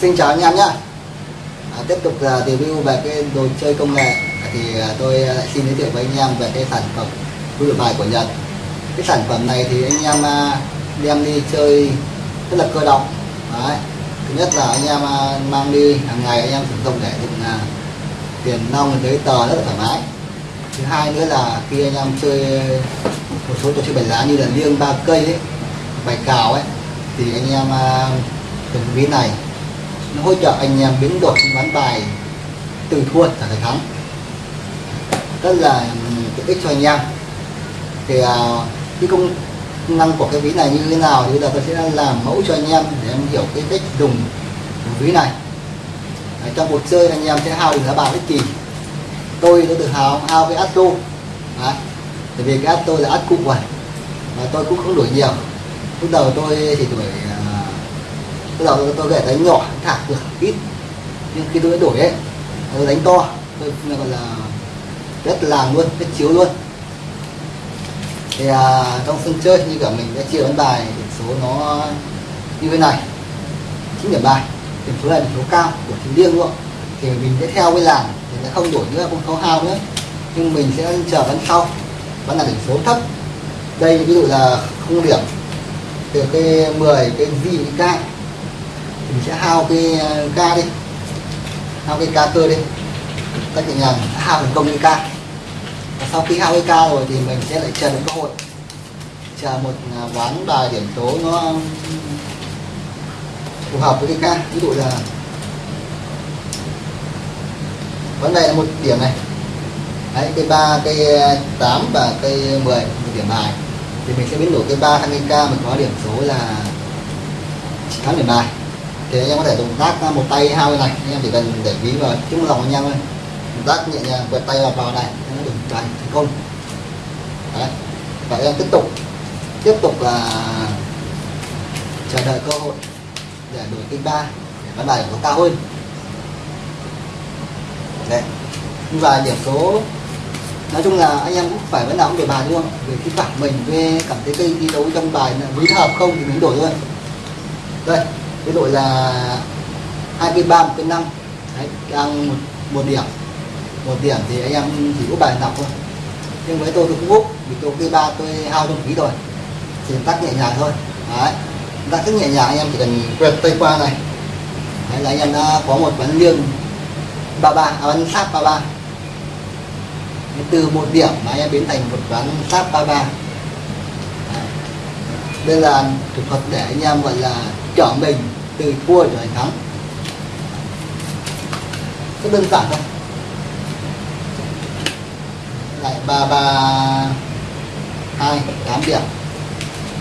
xin chào anh em nhé. À, tiếp tục là review về cái đồ chơi công nghệ. À, thì uh, tôi lại xin giới thiệu với anh em về cái sản phẩm vui đổi bài của Nhật. Cái sản phẩm này thì anh em uh, đem đi chơi rất là cơ động. Đấy. thứ nhất là anh em uh, mang đi hàng ngày anh em sử dụng để dùng uh, tiền nong giấy tờ rất là thoải mái. Thứ hai nữa là khi anh em chơi một số trò chơi bài lá như là liêng ba cây ấy bài cào ấy thì anh em dùng ví này nó hỗ trợ anh em biến đổi ván bài từ thua trở thành thắng. Rất là tiện ích cho anh em. Thì à, cái công năng của cái ví này như thế nào thì bây giờ tôi sẽ làm mẫu cho anh em để em hiểu cái cách dùng ví này. Đấy, trong cuộc chơi anh em sẽ hao được giá bạc bất kỳ tôi tôi tự hào hao với Astro Đấy. bởi vì cái Astro là Astro rồi và tôi cũng không đổi nhiều. Lúc đầu tôi thì tuổi à, lúc đầu tôi, để đánh nhỏ thả được ít. Nhưng khi tôi đổi ấy tôi đánh to tôi gọi là rất là luôn rất chiếu luôn. Thì à, trong sân chơi như cả mình đã chia đánh bài điểm số nó như thế này. chín điểm bài điểm số này điểm số cao của tính riêng luôn. Thì mình sẽ theo cái làng thì sẽ không đổi nữa không khấu hao nữa. Nhưng mình sẽ chờ ván sau ván là điểm số thấp. Đây ví dụ là không điểm. Từ cái 10 cái gì cái k mình sẽ hao cái ờ, ca đi. Hao cái ca cơ đi. Các nhẹ nhàng hao thành công cái ca. Và sau khi hao cái ca rồi thì mình sẽ lại chờ một cơ hội. Chờ một ờ, ván bài điểm số nó phù hợp với cái ca. Ví dụ là vấn đề là một điểm này. Đấy cây ba cây tám và cây 10 một điểm bài. Thì mình sẽ biến đổi cây ba sang cây ca mình có điểm số là 8 điểm bài thì anh em có thể dùng tác một tay hao này. Anh em chỉ cần để ví vào chung lòng anh em thôi. Tác nhẹ nhàng quẹt tay vào vào này. Nó đừng đánh thành công. Đấy. Và em tiếp tục. Tiếp tục là chờ đợi cơ hội để đổi kênh ba, để bán bài nó cao hơn. Đấy. Và điểm số, nói chung là anh em cũng phải vẫn nào cũng đổi bài, đúng không? Vì khi cảm mình về cảm thấy cây đi đấu trong bài là với hợp không thì mình đổi thôi. Đây cái đội là hai cái ba một cái năm đang một, một điểm. Một điểm thì anh em chỉ có bài đọc thôi. Nhưng với tôi tôi cũng úp vì tôi cái ba tôi hao trong phí rồi. Thì tắt nhẹ nhàng thôi. Đấy tắt rất nhẹ nhàng anh em chỉ cần quẹt tay qua này. Đấy là anh em đã có một ván liêng ba ba à, ván sáp ba ba. Từ một điểm mà anh em biến thành một ván sáp ba ba. Đây là thủ thuật để anh em gọi là trở mình từ thua trở thành thắng. Rất đơn giản thôi lại ba ba, hai, tám điểm.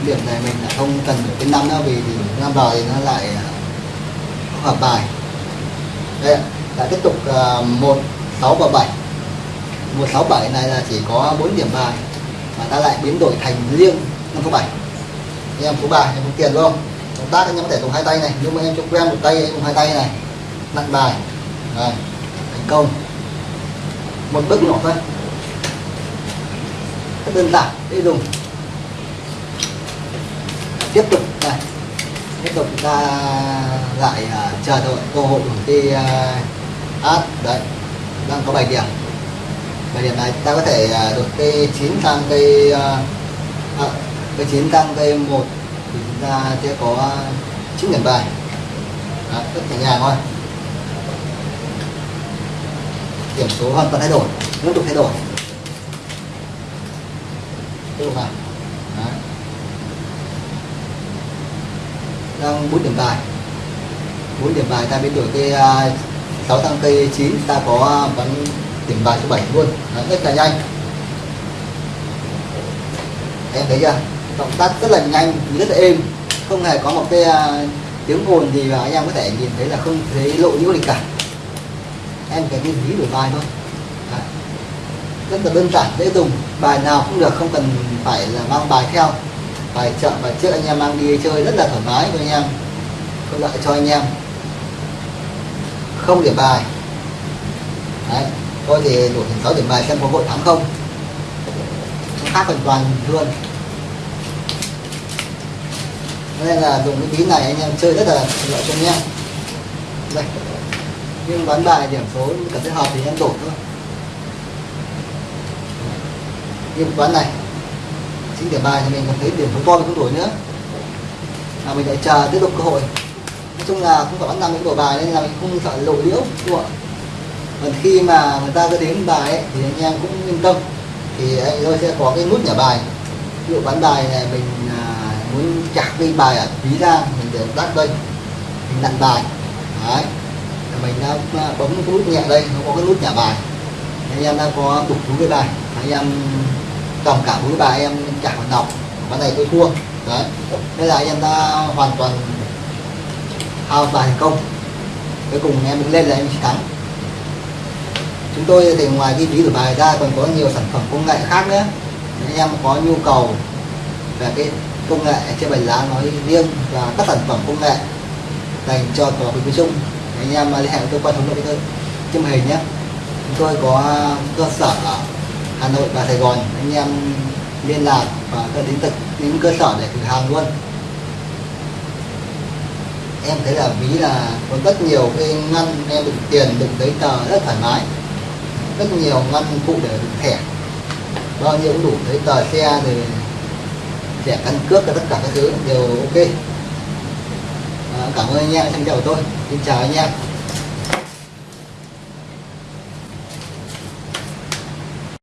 Điểm này mình lại không cần được cái năm nữa, vì năm rồi thì nó lại à, không hợp bài. Đây lại tiếp tục à, một, sáu và bảy. Một, sáu, bảy này là chỉ có bốn điểm bài, mà ta lại biến đổi thành riêng năm số bảy. Em số ba, em có tiền đúng không? Động tác anh em có thể dùng hai tay này. Nhưng mà em cho quen một tay dùng hai tay này. Nặng bài. Rồi thành công. Một bước nhỏ thôi. Rất đơn giản dễ dùng. Tiếp tục này. Tiếp tục ta lại uh, chờ đợi cơ hội của cái à, uh, ad đấy đang có bài điểm. Bài điểm này ta có thể uh, được cây chín sang cây uh, à, cây chín sang cây một thì chúng ta sẽ có 9 điểm bài. Đó, rất nhẹ nhàng thôi. Điểm số hoàn toàn thay đổi liên tục thay đổi. Tiếp tục nào Đó. đang bốn điểm bài. Bốn điểm bài ta biến đổi cây à, sáu tăng cây chín ta có à, bắn điểm bài số 7 luôn. Đó, rất là nhanh. Em thấy chưa? Động tác rất là nhanh rất là êm. Không hề có một cái uh, tiếng ồn gì và anh em có thể nhìn thấy là không thấy lộ nhiễu gì cả. Em cái cái ví đổi bài thôi. Đấy. rất là đơn giản dễ dùng. Bài nào cũng được không cần phải là mang bài theo. Bài chợ bài trước anh em mang đi chơi rất là thoải mái cho anh em. Có lợi cho anh em. Không điểm bài. Đấy. tôi thì đổi thành 6 điểm bài xem có hội thắng không khác hoàn toàn luôn nên là dùng cái bí này anh em chơi rất là lợi cho anh em. Đây. Nhưng bán bài điểm số cảm thấy hợp thì em đổi thôi. Như bán này chính điểm bài thì mình cảm thấy điểm số to mình không đổi nữa. Là mình lại chờ tiếp tục cơ hội. Nói chung là không phải bán nằm những đổi bài nên là mình không sợ lộ liễu đúng không ạ? Còn khi mà người ta cứ đến bài ấy, thì anh em cũng yên tâm. Thì anh tôi sẽ có cái nút nhả bài. Ví dụ bán bài này mình à, chặt cái bài ở ví ra mình để tắt đây. Mình đặt bài. Đấy. Mình đã à, bấm cái nút nhẹ đây, nó có cái nút nhả bài. Anh em đã có đục túi cái bài. Anh em cầm cả túi bài, em chặt vào đọc. Ván này tôi thua. Đấy. Thế là anh em ta hoàn toàn hao bài thành công. Cuối cùng em mình lên là em chỉ thắng. Chúng tôi thì ngoài cái ví rửa bài ra còn có nhiều sản phẩm công nghệ khác nữa. Nếu anh em có nhu cầu về cái công nghệ trên bài lá nói riêng và các sản phẩm công nghệ dành cho cờ bạc nói chung anh em liên hệ với cơ quan thống đốc trên màn hình nhé. Chúng tôi có cơ sở ở Hà Nội và Sài Gòn. Anh em liên lạc và đến tận đến cơ sở để thử hàng luôn. Em thấy là ví là có rất nhiều cái ngăn em đựng tiền, đựng giấy tờ rất thoải mái. Rất nhiều ngăn cụ để đựng thẻ. Bao nhiêu cũng đủ giấy tờ xe rồi thẻ căn cước và tất cả các thứ. Đều ok. À, cảm ơn anh em xem video của tôi. Xin chào anh em.